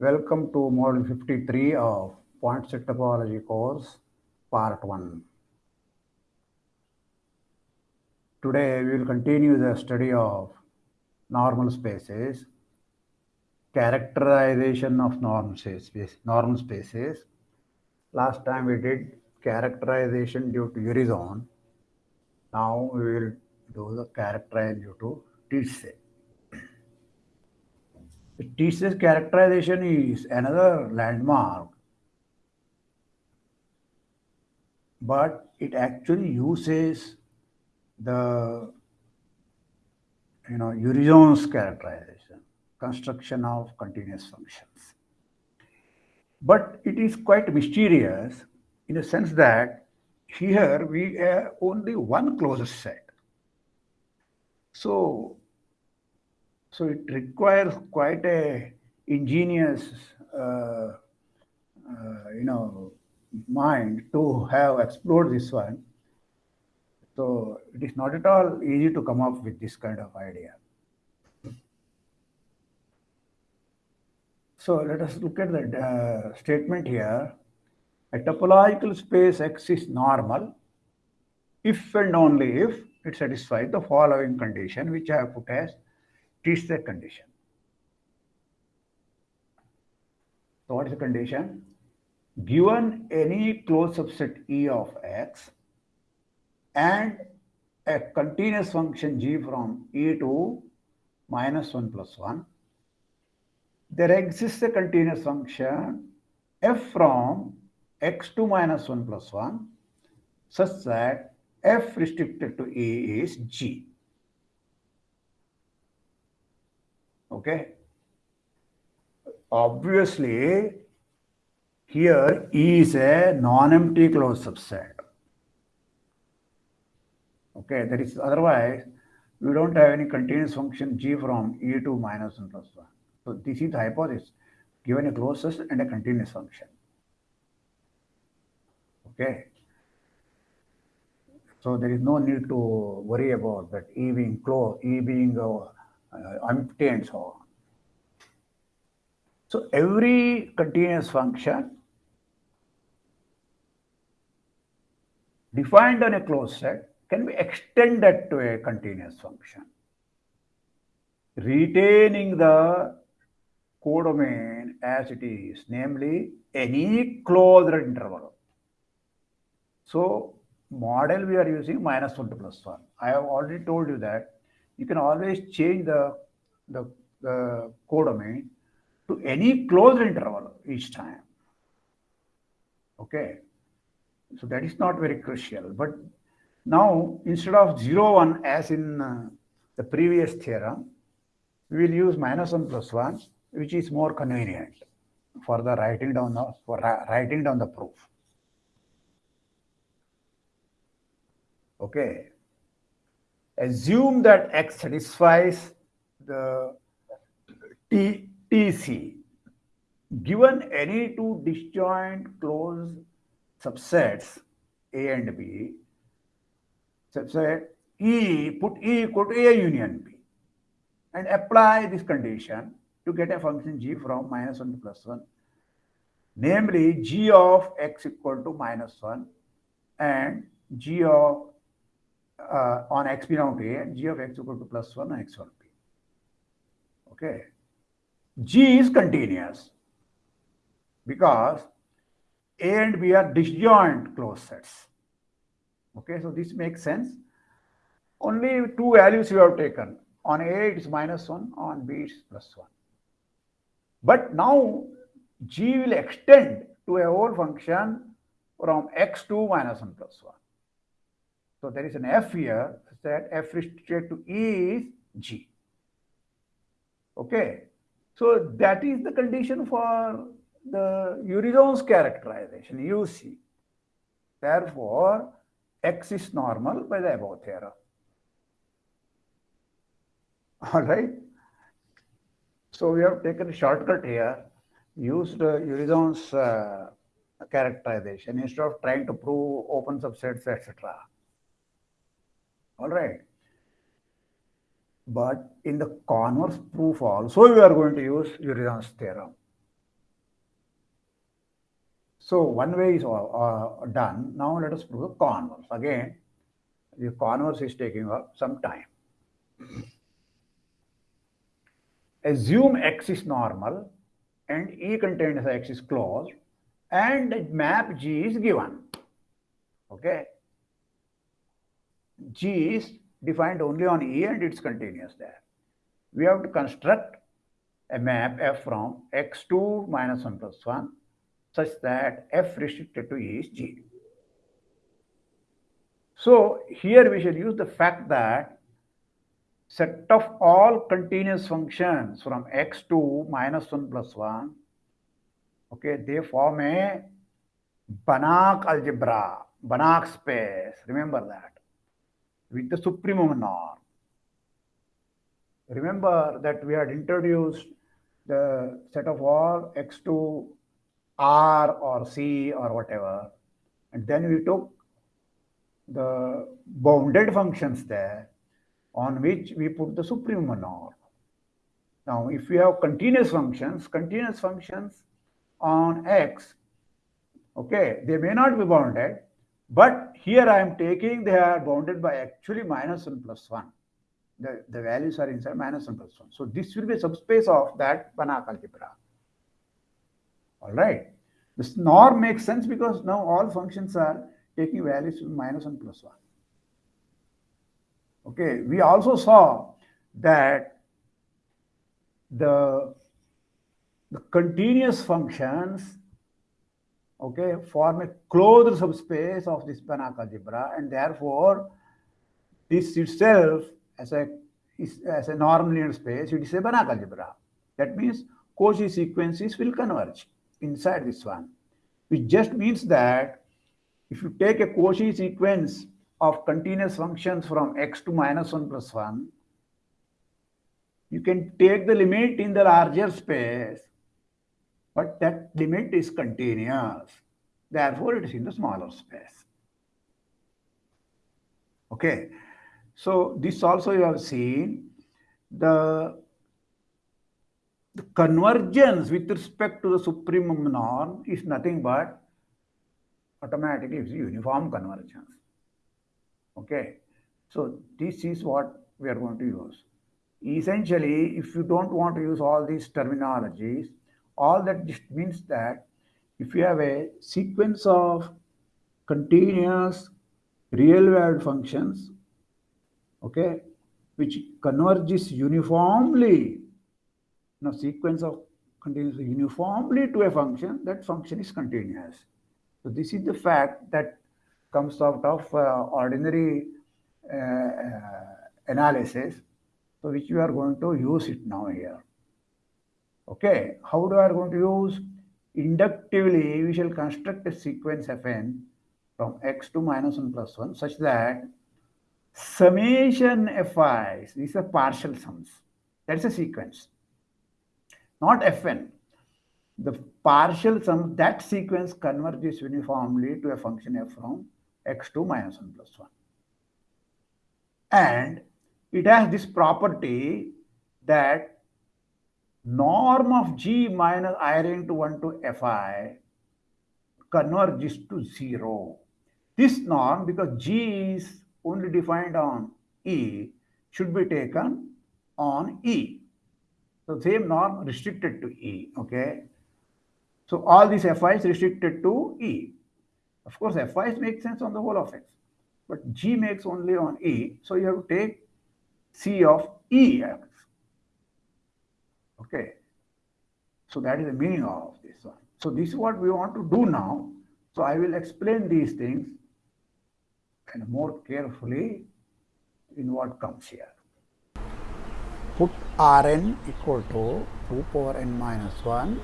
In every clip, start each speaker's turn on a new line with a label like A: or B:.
A: Welcome to Module 53 of Point Set Topology course, Part 1. Today we will continue the study of normal spaces, characterization of norm spaces, normal spaces. Last time we did characterization due to Urysohn. Now we will do the characterization due to. Tietze's characterization is another landmark, but it actually uses the you know Urysohn's characterization, construction of continuous functions. But it is quite mysterious in the sense that here we have only one closed set. So so it requires quite a ingenious, uh, uh, you know, mind to have explored this one. So it is not at all easy to come up with this kind of idea. So let us look at the uh, statement here. A topological space X is normal if and only if it satisfies the following condition, which I have put as Tietze condition. So what is the condition? Given any closed subset E of X and a continuous function G from E to minus 1 plus 1, there exists a continuous function f from x to minus 1 plus 1 such that f restricted to E is G. Okay. Obviously, here E is a non-empty closed subset. Okay, that is otherwise we don't have any continuous function g from e to minus 1 plus 1. So this is the hypothesis given a closed and a continuous function. Okay. So there is no need to worry about that E being closed, E being uh, uh, empty and so on. So every continuous function defined on a closed set can be extended to a continuous function, retaining the codomain as it is, namely any closed interval. So model we are using minus 1 to plus 1. I have already told you that you can always change the, the, the codomain to any closed interval each time. Okay. So that is not very crucial. But now instead of 0, 1 as in uh, the previous theorem, we will use minus 1 plus 1, which is more convenient for the writing down the, for writing down the proof. Okay assume that X satisfies the T, TC given any two disjoint closed subsets A and B, subset E, put E equal to A union B and apply this condition to get a function g from minus 1 to plus 1, namely g of x equal to minus 1 and g of uh, on x belong to A and g of x equal to plus 1 on x1 b. Okay. G is continuous because A and B are disjoint closed sets. Okay, so this makes sense. Only two values you have taken. On A it is minus 1, on B it is plus 1. But now G will extend to a whole function from x to minus 1 plus 1. So there is an f here that f restricted to E is G. Okay. So that is the condition for the Urysohn's characterization, UC. Therefore, X is normal by the above theorem. All right. So we have taken a shortcut here, used uh, uh, characterization instead of trying to prove open subsets, etc. All right. But in the converse proof also, we are going to use Urysohn's theorem. So one way is uh, done. Now let us prove the converse. Again, the converse is taking up some time. Assume X is normal and E contains X is closed and map G is given. Okay. G is defined only on E and it's continuous there. We have to construct a map F from X2 minus 1 plus 1 such that f restricted to E is G. So here we should use the fact that set of all continuous functions from x to minus 1 plus 1, okay, they form a Banach algebra, Banach space, remember that, with the supremum norm. Remember that we had introduced the set of all x to R or C or whatever. And then we took the bounded functions there on which we put the supremum norm. Now, if we have continuous functions, continuous functions on x, okay, they may not be bounded, but here I am taking they are bounded by actually minus 1 plus 1. The, the values are inside minus 1 plus 1. So this will be a subspace of that Banach algebra. All right. This norm makes sense because now all functions are taking values minus 1 plus 1. Okay, we also saw that the, the continuous functions okay, form a closed subspace of this Banach algebra and therefore this itself as a as a norm linear space, it is a Banach algebra. That means Cauchy sequences will converge inside this one, which just means that if you take a Cauchy sequence of continuous functions from x to minus 1 plus 1, you can take the limit in the larger space, but that limit is continuous. Therefore, it is in the smaller space. Okay, so this also you have seen the the convergence with respect to the supremum norm is nothing but automatically it's uniform convergence. Okay, so this is what we are going to use. Essentially, if you don't want to use all these terminologies, all that just means that if you have a sequence of continuous real valued functions, okay, which converges uniformly now, sequence of continuous uniformly to a function, that function is continuous. So this is the fact that comes out of uh, ordinary uh, uh, analysis, so which we are going to use it now here. Okay, how do we are going to use? Inductively, we shall construct a sequence fn from x to minus 1 plus 1 such that summation fi, these are partial sums. That's a sequence not Fn. The partial sum, that sequence converges uniformly to a function f from x2 minus 1 plus 1. And it has this property that norm of g minus i ring to 1 to fi converges to 0. This norm, because g is only defined on E, should be taken on E. So same norm restricted to E, okay? So all these FIs restricted to E. Of course, FIs make sense on the whole of X, but G makes only on E. So you have to take C of EX. Okay. So that is the meaning of this one. So this is what we want to do now. So I will explain these things and more carefully in what comes here put Rn equal to 2 power n minus 1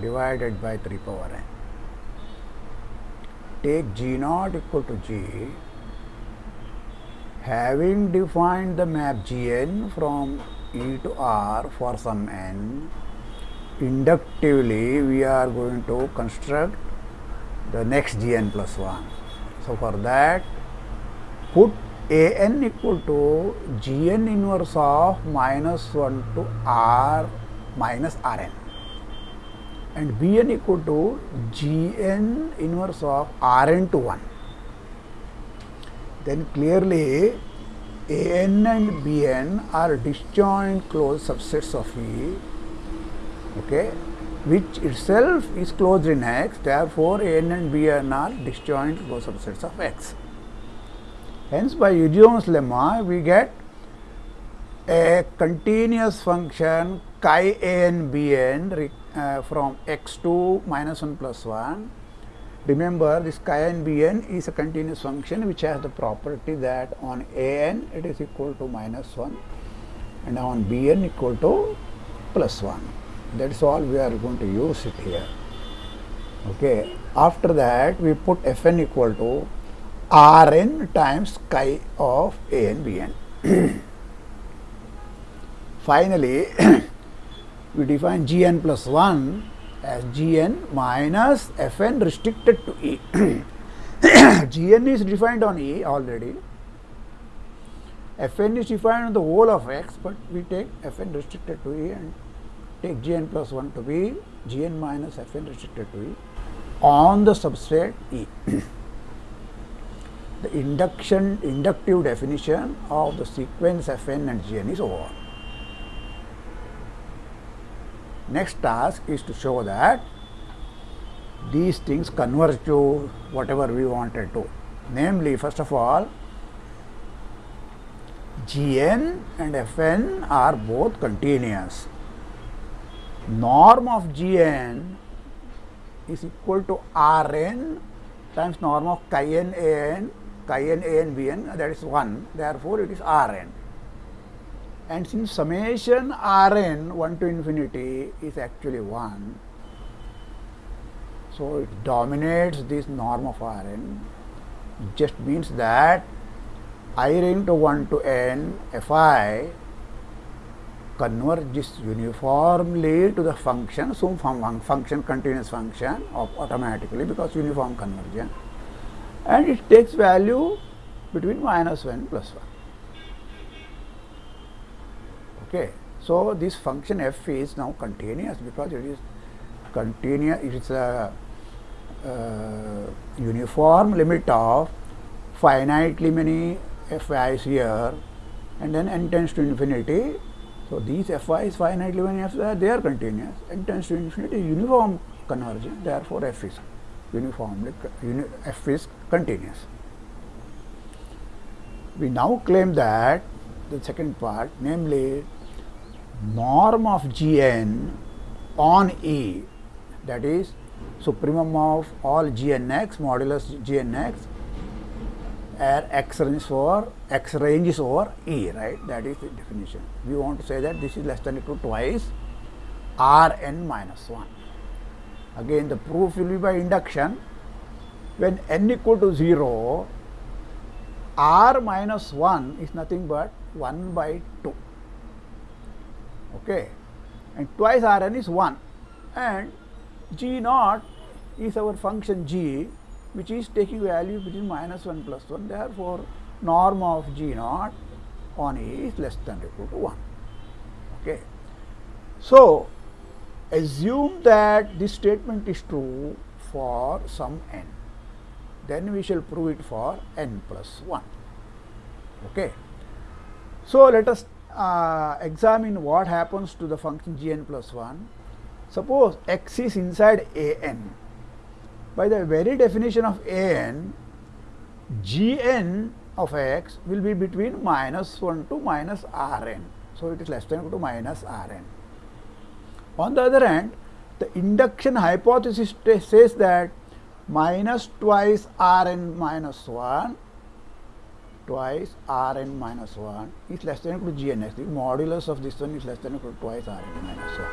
A: divided by 3 power n. Take G naught equal to G having defined the map Gn from e to r for some n, inductively we are going to construct the next gn plus 1. So, for that put a n equal to gn inverse of minus 1 to r minus rn and bn equal to gn inverse of rn to 1 then clearly an and bn are disjoint closed subsets of E okay which itself is closed in X therefore an and bn are disjoint closed subsets of X. Hence by Urysohn's lemma we get a continuous function chi an bn uh, from x to minus 1 plus 1 Remember this chi n bn is a continuous function which has the property that on an it is equal to minus 1 and on bn equal to plus 1. That is all we are going to use it here. Okay. After that we put fn equal to rn times chi of an bn. Finally, we define gn plus 1 as Gn minus Fn restricted to E. Gn is defined on E already. Fn is defined on the whole of X, but we take Fn restricted to E and take Gn plus 1 to be Gn minus Fn restricted to E on the substrate E. the induction inductive definition of the sequence Fn and Gn is over. Next task is to show that these things converge to whatever we wanted to. Namely, first of all, Gn and Fn are both continuous. Norm of Gn is equal to Rn times norm of chi n a n, chi n a n b n that is 1. Therefore, it is Rn and since summation Rn 1 to infinity is actually 1, so it dominates this norm of Rn, it just means that i ring to 1 to n fi converges uniformly to the function, some function continuous function of automatically because uniform convergence and it takes value between minus 1 plus 1. Okay. So, this function f is now continuous because it is continuous, it is a uh, uniform limit of finitely many fi's here and then n tends to infinity. So, these fi's finitely many f's they are continuous, n tends to infinity uniform convergence therefore, f is uniformly uni, f is continuous. We now claim that the second part namely norm of Gn on E that is supremum of all Gnx modulus Gnx where x ranges for x ranges over E right that is the definition. We want to say that this is less than equal to twice R n minus 1. Again the proof will be by induction when n equal to 0 R minus 1 is nothing but 1 by 2 okay. And twice Rn is 1 and g naught is our function g which is taking value between minus 1 plus 1 therefore norm of g naught on E is less than or equal to 1 okay. So assume that this statement is true for some n. Then we shall prove it for n plus 1 okay. So let us uh, examine what happens to the function gn plus 1. Suppose x is inside a n. By the very definition of a n, g n of x will be between minus 1 to minus r n. So, it is less than equal to minus r n. On the other hand, the induction hypothesis says that minus twice r n minus 1 twice Rn minus 1 is less than equal to Gnx. The modulus of this one is less than equal to twice Rn minus 1.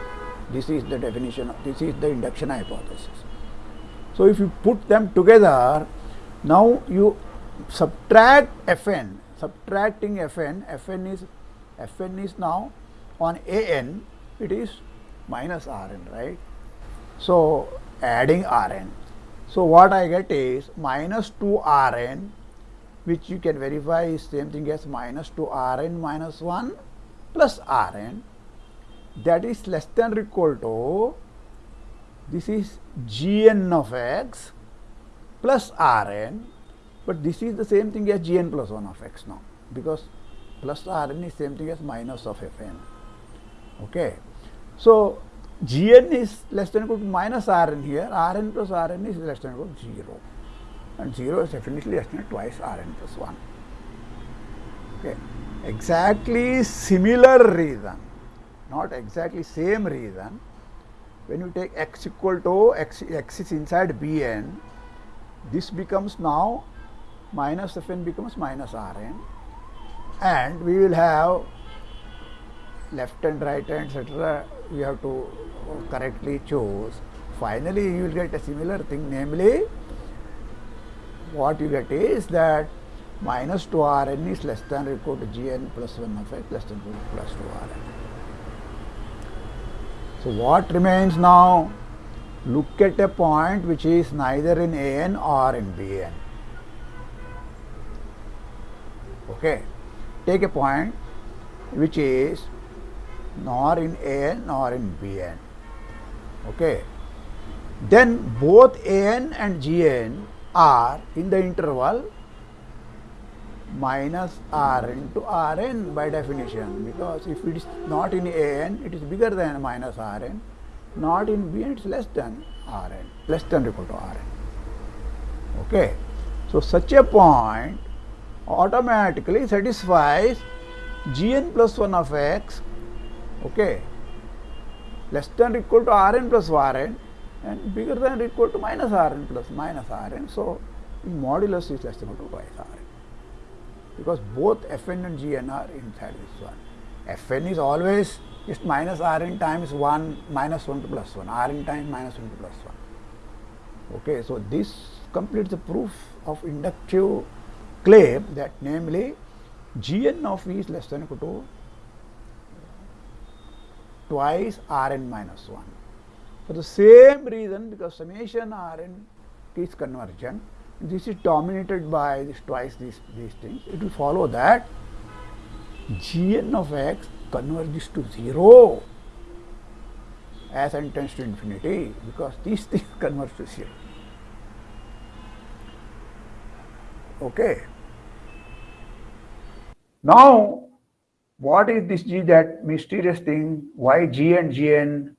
A: This is the definition, of, this is the induction hypothesis. So, if you put them together, now you subtract Fn, subtracting Fn, Fn is Fn is now on an it is minus Rn, right? So adding Rn. So what I get is minus 2 Rn which you can verify is same thing as minus 2 Rn minus 1 plus Rn that is less than or equal to this is Gn of x plus Rn but this is the same thing as Gn plus 1 of x now because plus Rn is same thing as minus of Fn. Okay. So, Gn is less than or equal to minus Rn here, Rn plus Rn is less than or equal to 0 and 0 is definitely less than twice Rn plus 1. Okay. Exactly similar reason, not exactly same reason. When you take x equal to x, x is inside Bn, this becomes now minus Fn becomes minus Rn and we will have left and right hand etc. we have to correctly choose. Finally, you will get a similar thing namely what you get is that minus 2 Rn is less than or equal to Gn plus 1 of x less than equal to plus 2 Rn. So, what remains now? Look at a point which is neither in An or in Bn. Okay take a point which is nor in An nor in Bn. Okay. Then both An and Gn are in the interval minus Rn to Rn by definition. Because if it is not in An it is bigger than minus Rn, not in Bn it is less than Rn, less than or equal to Rn. Okay. So, such a point automatically satisfies gn plus 1 of x. Okay. Less than or equal to rn plus rn and bigger than or equal to minus rn plus minus rn. So, modulus is less than or equal to twice rn because both fn and gn are inside this one. fn is always just minus rn times 1 minus 1 to plus 1 rn times minus 1 to plus 1. Okay, so, this completes the proof of inductive claim that namely Gn of V is less than or equal to twice Rn minus 1. For the same reason because summation Rn is convergent this is dominated by this twice these, these things it will follow that Gn of x converges to 0 as n tends to infinity because these things converge to 0. Okay. Now, what is this G that mysterious thing? Why G and Gn?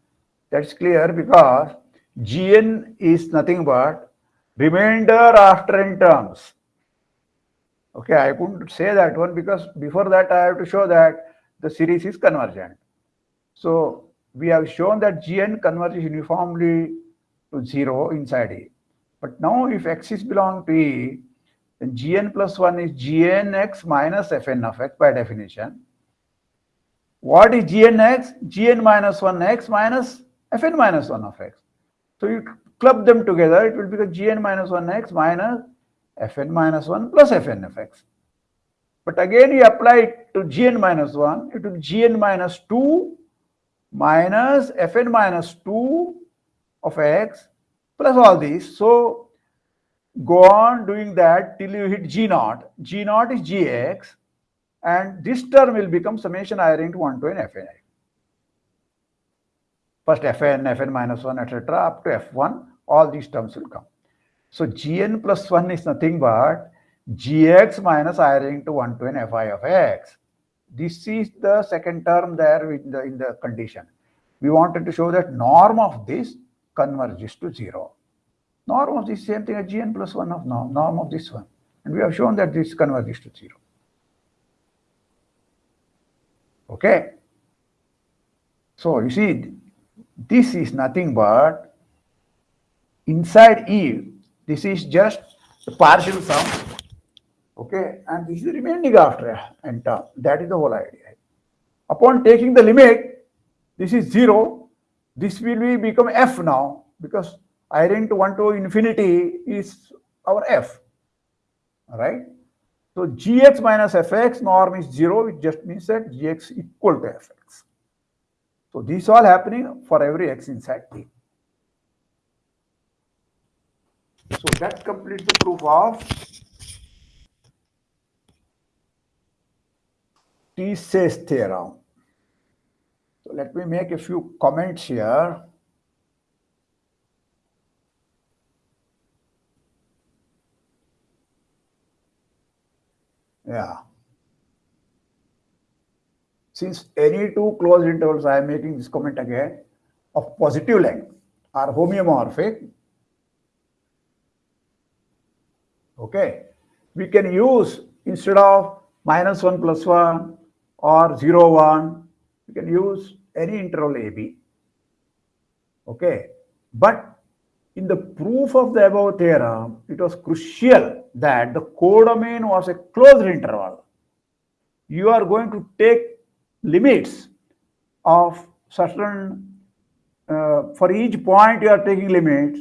A: That's clear because Gn is nothing but remainder after n terms. Okay, I couldn't say that one because before that I have to show that the series is convergent. So we have shown that Gn converges uniformly to 0 inside E. But now if x is belong to E, then gn plus 1 is gnx minus fn of x by definition. What is gnx? gn minus 1x minus fn minus 1 of x. So you club them together, it will become gn minus 1x minus fn minus 1 plus fn of x. But again you apply it to gn minus 1, it will be gn minus 2 minus fn minus 2 of x plus all these. So go on doing that till you hit G naught. G naught is Gx and this term will become summation i into 1 to n fn. First fn, fn minus 1 etc. up to f1 all these terms will come. So gn plus 1 is nothing but gx minus i into 1 to n fi of x. This is the second term there in the, in the condition. We wanted to show that norm of this converges to 0 norm of the same thing as gn plus 1 of norm, norm of this one. And we have shown that this converges to 0. Okay. So you see, this is nothing but inside E, this is just the partial sum. Okay, and this is remaining after n term. That is the whole idea. Upon taking the limit, this is 0. This will be become f now because to 1 to infinity is our f, right? So gx minus fx norm is 0, which just means that gx equal to fx. So this all happening for every x inside T. So that completes the proof of Tietze's theorem. So let me make a few comments here. Yeah. Since any two closed intervals, I am making this comment again, of positive length are homeomorphic, okay, we can use instead of minus 1 plus 1 or 0, 1, we can use any interval AB. Okay. But in the proof of the above theorem, it was crucial that the codomain was a closed interval. You are going to take limits of certain, uh, for each point you are taking limits.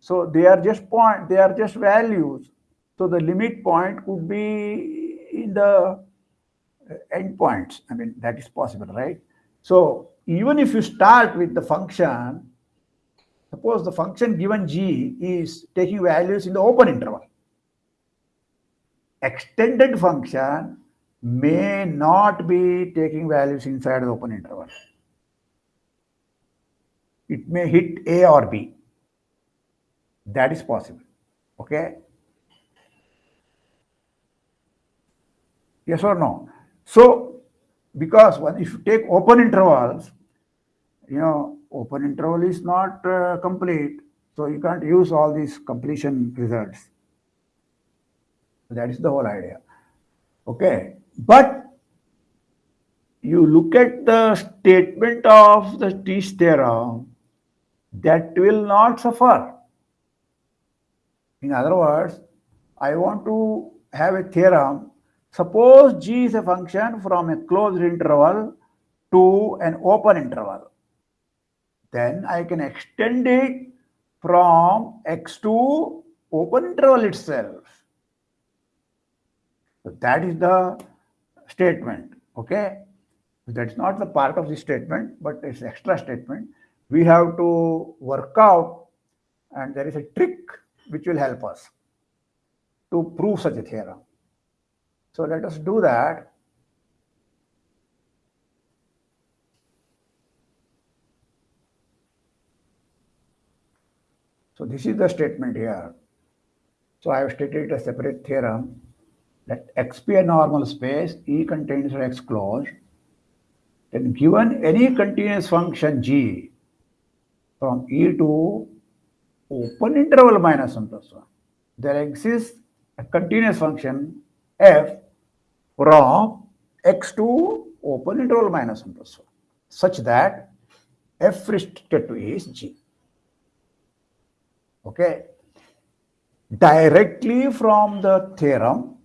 A: So they are just point, they are just values. So the limit point could be in the endpoints. I mean, that is possible, right? So even if you start with the function, suppose the function given g is taking values in the open interval. Extended function may not be taking values inside the open interval. It may hit A or B. That is possible. Okay. Yes or no? So, because if you take open intervals, you know, open interval is not uh, complete, so you can't use all these completion results. That is the whole idea. Okay, but you look at the statement of the Tietze's theorem, that will not suffer. In other words, I want to have a theorem Suppose g is a function from a closed interval to an open interval. Then I can extend it from x to open interval itself. So that is the statement. Okay. That's not the part of the statement, but it's extra statement. We have to work out and there is a trick which will help us to prove such a theorem. So let us do that. So this is the statement here. So I have stated a separate theorem that X be a normal space, E contains X closed. Then given any continuous function G from E to open interval minus 1 plus 1, there exists a continuous function F from x to open interval minus 1 plus 1 such that f restricted to A is G. Okay. Directly from the theorem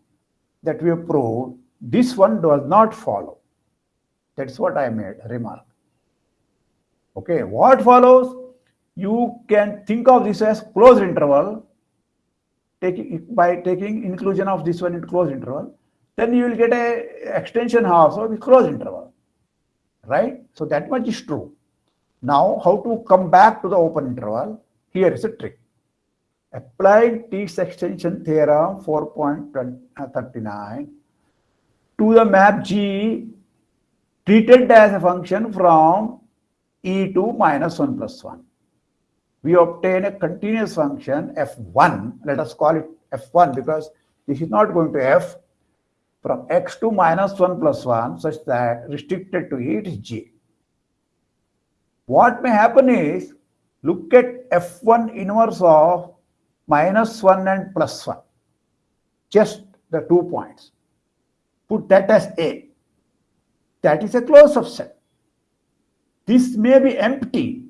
A: that we have proved, this one does not follow. That's what I made remark. Okay, what follows? You can think of this as closed interval taking by taking inclusion of this one in closed interval then you will get a extension also with closed interval, right? So that much is true. Now, how to come back to the open interval? Here is a trick. Applied Tietze's extension theorem 4.39 to the map G treated as a function from e to minus 1 plus 1. We obtain a continuous function f1, let us call it f1 because this is not going to f, from x to minus 1 plus 1 such that restricted to it is g. What may happen is, look at f1 inverse of minus 1 and plus 1, just the two points. Put that as A. That is a closed subset. This may be empty.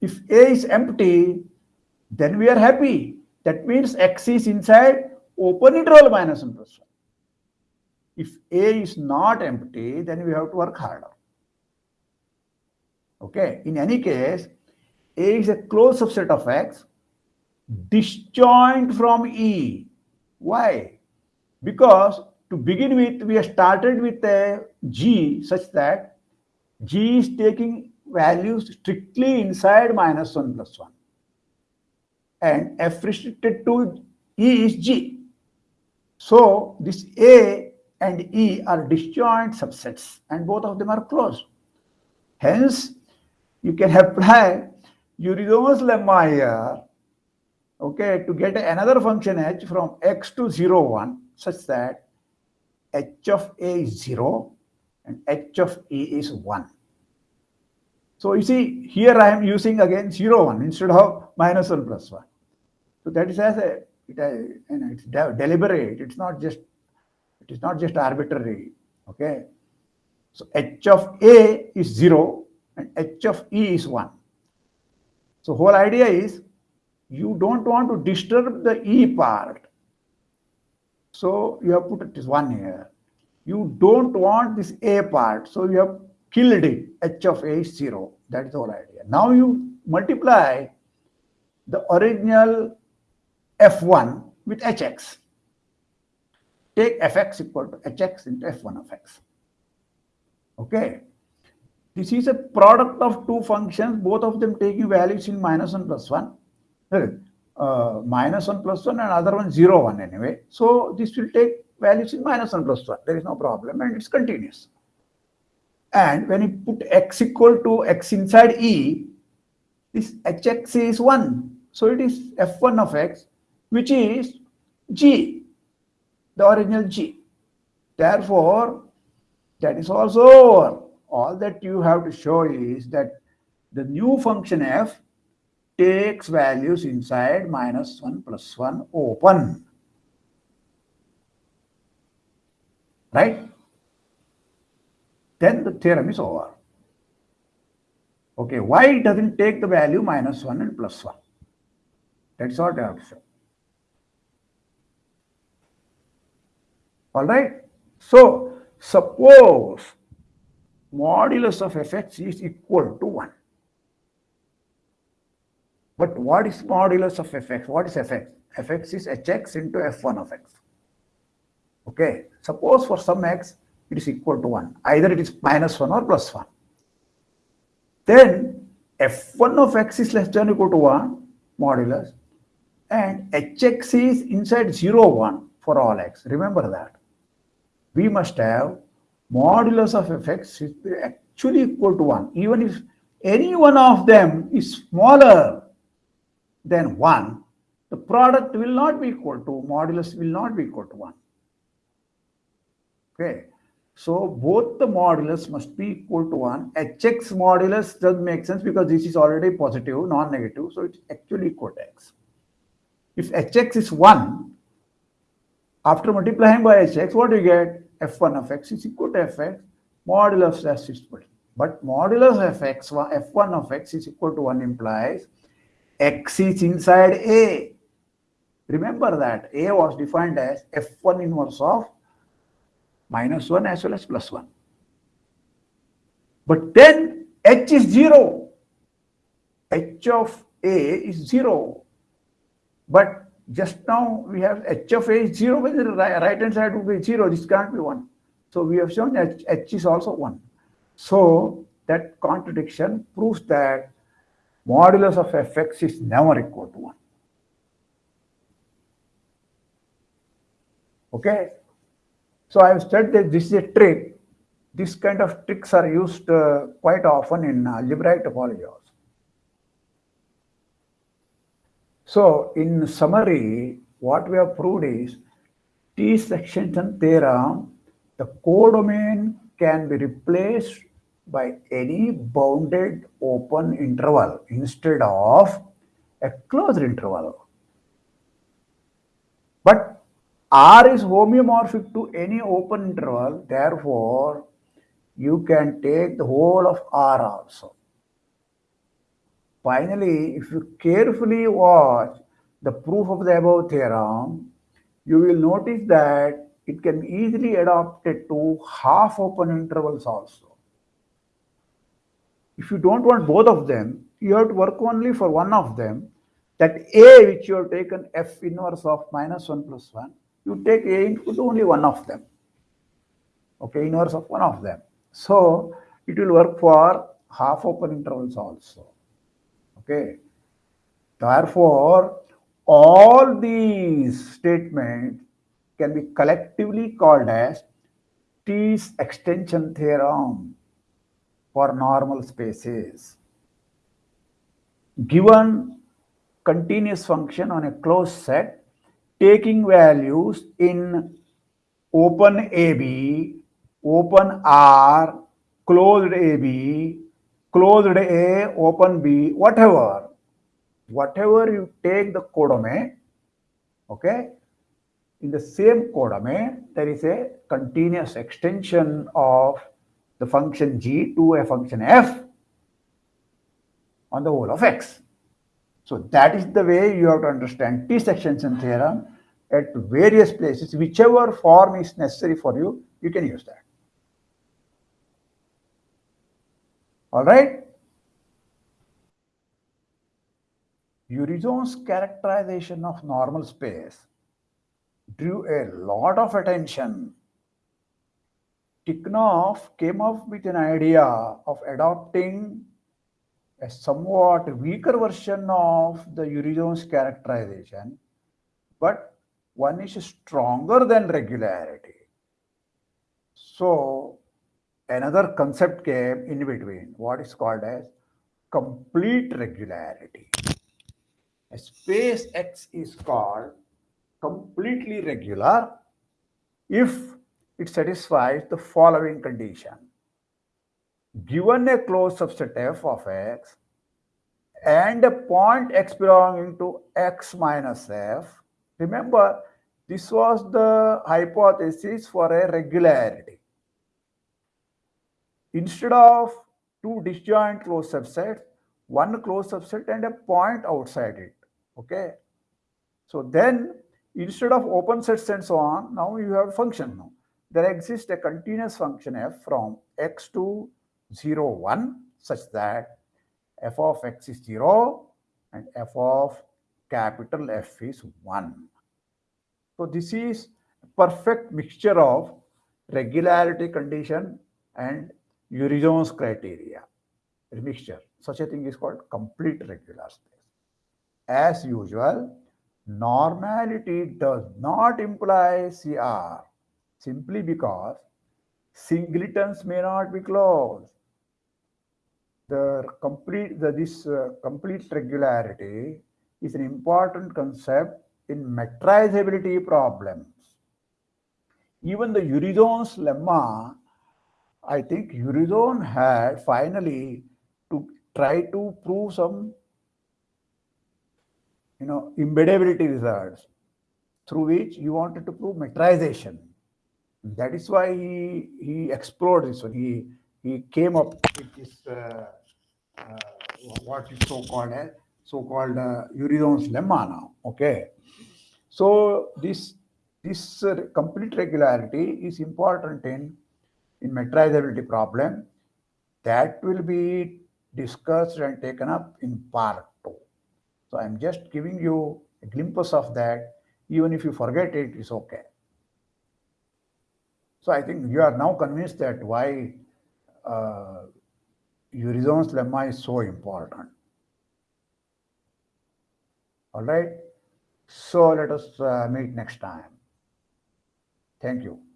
A: If A is empty, then we are happy. That means X is inside open interval minus 1 plus 1. If A is not empty, then we have to work harder. Okay, in any case, A is a closed subset of X disjoint from E. Why? Because to begin with, we have started with a G such that G is taking values strictly inside minus 1 plus 1. And f restricted to E is G. So this A and E are disjoint subsets and both of them are closed. Hence, you can apply Urysohn's lemma here, okay, to get another function h from x to 0, 1 such that h of A is 0 and h of E is 1. So you see, here I am using again 0, 1 instead of minus 1 plus 1. So that is as a, it, uh, it's de deliberate, it's not just, it is not just arbitrary, okay. So h of A is 0 and h of E is 1. So whole idea is you don't want to disturb the E part. So you have put it 1 here. You don't want this A part. So you have killed it. H of A is 0. That is whole idea. Now you multiply the original F1 with Hx. Take Fx equal to Hx into F1 of x. Okay. This is a product of two functions, both of them taking values in minus 1 plus 1. Uh, minus 1 plus 1 and other one 0 1 anyway. So this will take values in minus 1 plus 1. There is no problem and it's continuous. And when you put x equal to x inside E, this hx is 1. So it is f1 of x, which is g, the original g. Therefore, that is also over all that you have to show is that the new function f takes values inside minus 1 plus 1 open. Right? Then the theorem is over. Okay, why it doesn't take the value minus 1 and plus 1? That's what I have to show. All right. So, suppose modulus of fx is equal to 1. But what is modulus of fx? What is fx? fx is hx into f1 of x. Okay, suppose for some x it is equal to 1. Either it is minus 1 or plus 1. Then f1 of x is less than or equal to 1 modulus and hx is inside 0, 1 for all x. Remember that. We must have modulus of fx is actually equal to 1. Even if any one of them is smaller than 1, the product will not be equal to, modulus will not be equal to 1. Okay. So both the modulus must be equal to 1. hx modulus does make sense because this is already positive, non-negative. So it's actually equal to x. If hx is 1, after multiplying by hx, what do you get? f1 of x is equal to fx modulus s is equal but modulus of x f1 of x is equal to 1 implies x is inside a remember that a was defined as f1 inverse of minus 1 as well as plus 1 but then h is 0 h of a is 0 but just now we have h of a is 0, but the right hand side would be 0. This can't be 1. So we have shown that h is also 1. So that contradiction proves that modulus of fx is never equal to 1. Okay. So I have said that this is a trick. This kind of tricks are used uh, quite often in algebraic topology also. So in summary, what we have proved is Tietze extension theorem, the codomain can be replaced by any bounded open interval instead of a closed interval. But R is homeomorphic to any open interval, therefore you can take the whole of R also. Finally, if you carefully watch the proof of the above theorem, you will notice that it can be easily adapted to half open intervals also. If you don't want both of them, you have to work only for one of them. That A which you have taken f inverse of minus 1 plus 1, you take A into only one of them. Okay, inverse of one of them. So it will work for half open intervals also. Okay. Therefore, all these statements can be collectively called as Tietze's extension theorem for normal spaces. Given continuous function on a closed set, taking values in open AB, open R, closed AB, closed A, open B, whatever, whatever you take the codomain, okay, in the same codomain, there is a continuous extension of the function g to a function f on the whole of x. So that is the way you have to understand Tietze's extension theorem at various places, whichever form is necessary for you, you can use that. All right. Urysohn's characterization of normal space drew a lot of attention. Tikhonov came up with an idea of adopting a somewhat weaker version of the Urysohn's characterization, but one is stronger than regularity. So another concept came in between, what is called as complete regularity. A space X is called completely regular if it satisfies the following condition. Given a closed subset f of x and a point x belonging to x minus f, remember this was the hypothesis for a regularity. Instead of two disjoint closed subsets, one closed subset and a point outside it. Okay. So then Instead of open sets and so on, now you have a function now. There exists a continuous function f from x to 0, 1 such that f of x is 0 and f of capital F is 1. So this is a perfect mixture of regularity condition and Urysohn's criteria. A mixture. Such a thing is called complete regular space. As usual, Normality does not imply CR simply because singletons may not be closed. The complete the, this uh, complete regularity is an important concept in metrizability problems. Even the Urysohn's lemma, I think Urysohn had finally to try to prove some you know, embeddability results through which you wanted to prove metrization. That is why he, he explored this one. He, he came up with this, uh, uh, what is so-called so-called uh, lemma now. Okay. So this, this uh, complete regularity is important in, in metrizability problem that will be discussed and taken up in part two. so I'm just giving you a glimpse of that. Even if you forget it, it's okay. So I think you are now convinced that why uh, Urysohn's lemma is so important. All right. So let us uh, meet next time. Thank you.